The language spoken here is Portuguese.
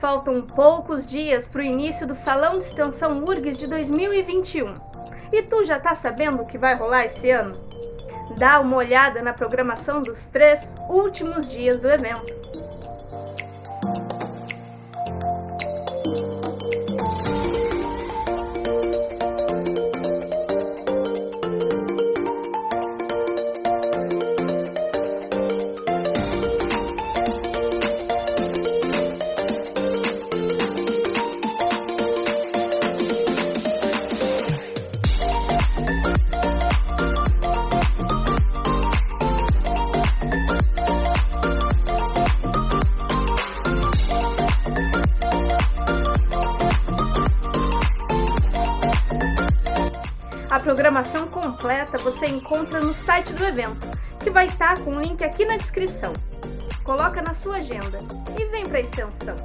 faltam poucos dias para o início do Salão de Extensão URGS de 2021. E tu já tá sabendo o que vai rolar esse ano? Dá uma olhada na programação dos três últimos dias do evento. A programação completa você encontra no site do evento, que vai estar com o link aqui na descrição. Coloca na sua agenda e vem para a extensão.